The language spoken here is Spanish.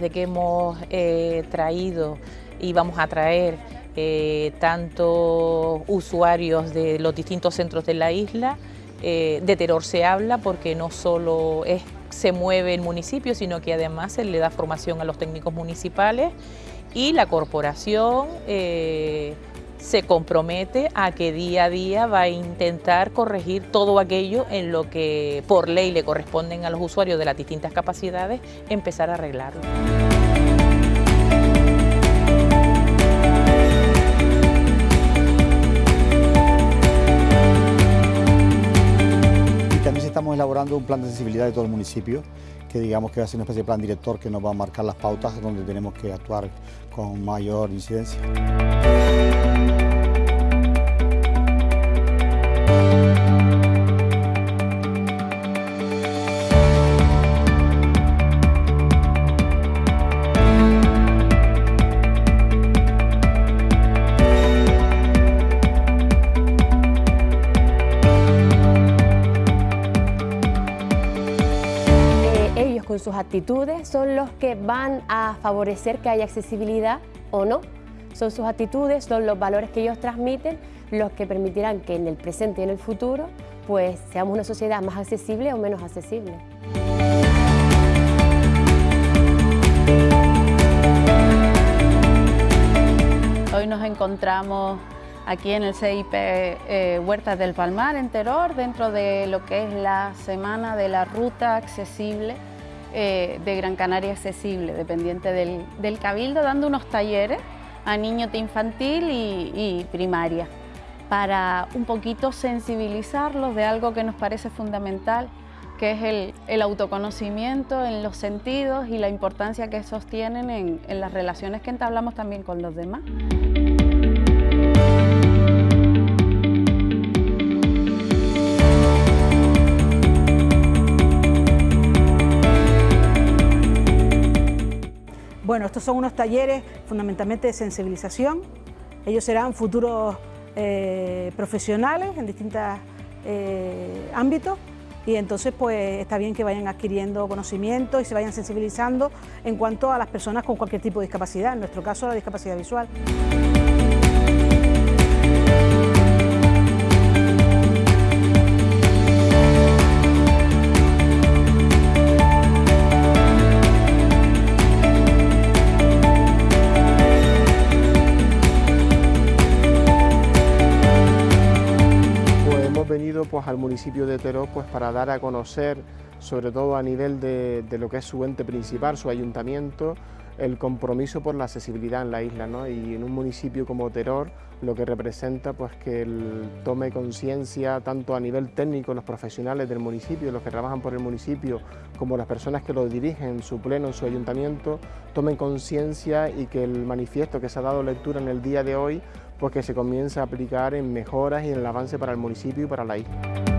desde que hemos eh, traído y vamos a traer eh, tanto usuarios de los distintos centros de la isla, eh, de terror se habla porque no solo es, se mueve el municipio, sino que además se le da formación a los técnicos municipales y la corporación se compromete a que día a día va a intentar corregir todo aquello en lo que por ley le corresponden a los usuarios de las distintas capacidades, empezar a arreglarlo. Y también estamos elaborando un plan de accesibilidad de todo el municipio, que digamos que va a ser una especie de plan director que nos va a marcar las pautas donde tenemos que actuar con mayor incidencia. Sus actitudes son los que van a favorecer que haya accesibilidad o no. Son sus actitudes, son los valores que ellos transmiten los que permitirán que en el presente y en el futuro pues seamos una sociedad más accesible o menos accesible. Hoy nos encontramos aquí en el CIP eh, Huertas del Palmar, en Teror, dentro de lo que es la Semana de la Ruta Accesible eh, de Gran Canaria Accesible, dependiente del, Cabildo, dando unos talleres a niños de infantil y, primaria para un poquito sensibilizarlos de algo que nos parece fundamental, que es el, autoconocimiento en los sentidos y la importancia que esos tienen en las relaciones que entablamos también con los demás. Bueno, estos son unos talleres fundamentalmente de sensibilización. Ellos serán futuros eh, profesionales en distintos eh, ámbitos y entonces pues está bien que vayan adquiriendo conocimiento y se vayan sensibilizando en cuanto a las personas con cualquier tipo de discapacidad, en nuestro caso la discapacidad visual. Pues, al municipio de Teró pues, para dar a conocer, sobre todo a nivel de, lo que es su ente principal, su ayuntamiento, el compromiso por la accesibilidad en la isla ¿no? y en un municipio como Teror lo que representa pues que él tome conciencia tanto a nivel técnico los profesionales del municipio, los que trabajan por el municipio como las personas que lo dirigen, su pleno, en su ayuntamiento, tomen conciencia y que el manifiesto que se ha dado lectura en el día de hoy pues que se comience a aplicar en mejoras y en el avance para el municipio y para la isla.